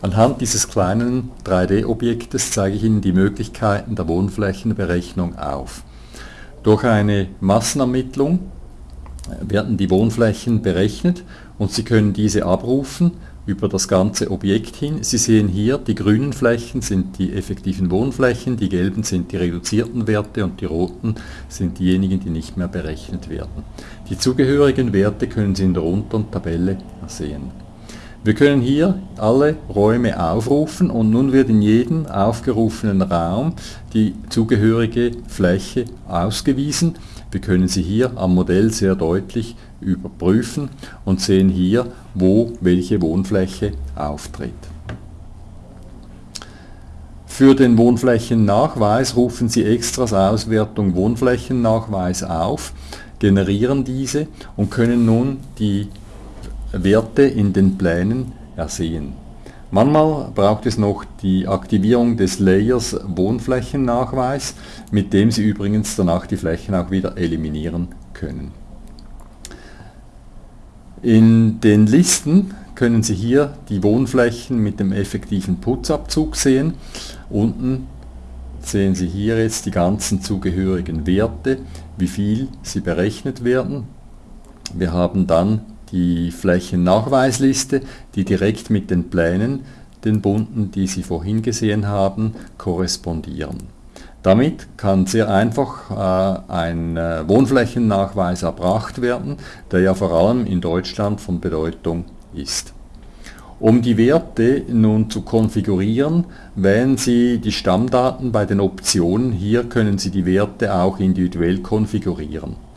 Anhand dieses kleinen 3D-Objektes zeige ich Ihnen die Möglichkeiten der Wohnflächenberechnung auf. Durch eine Massenermittlung werden die Wohnflächen berechnet und Sie können diese abrufen über das ganze Objekt hin. Sie sehen hier, die grünen Flächen sind die effektiven Wohnflächen, die gelben sind die reduzierten Werte und die roten sind diejenigen, die nicht mehr berechnet werden. Die zugehörigen Werte können Sie in der unteren Tabelle sehen. Wir können hier alle Räume aufrufen und nun wird in jedem aufgerufenen Raum die zugehörige Fläche ausgewiesen. Wir können sie hier am Modell sehr deutlich überprüfen und sehen hier, wo welche Wohnfläche auftritt. Für den Wohnflächennachweis rufen Sie Extras Auswertung Wohnflächennachweis auf, generieren diese und können nun die Werte in den Plänen ersehen. Manchmal braucht es noch die Aktivierung des Layers Wohnflächennachweis, mit dem Sie übrigens danach die Flächen auch wieder eliminieren können. In den Listen können Sie hier die Wohnflächen mit dem effektiven Putzabzug sehen. Unten sehen Sie hier jetzt die ganzen zugehörigen Werte, wie viel sie berechnet werden. Wir haben dann die Flächennachweisliste, die direkt mit den Plänen, den bunten, die Sie vorhin gesehen haben, korrespondieren. Damit kann sehr einfach äh, ein äh, Wohnflächennachweis erbracht werden, der ja vor allem in Deutschland von Bedeutung ist. Um die Werte nun zu konfigurieren, wählen Sie die Stammdaten bei den Optionen. Hier können Sie die Werte auch individuell konfigurieren.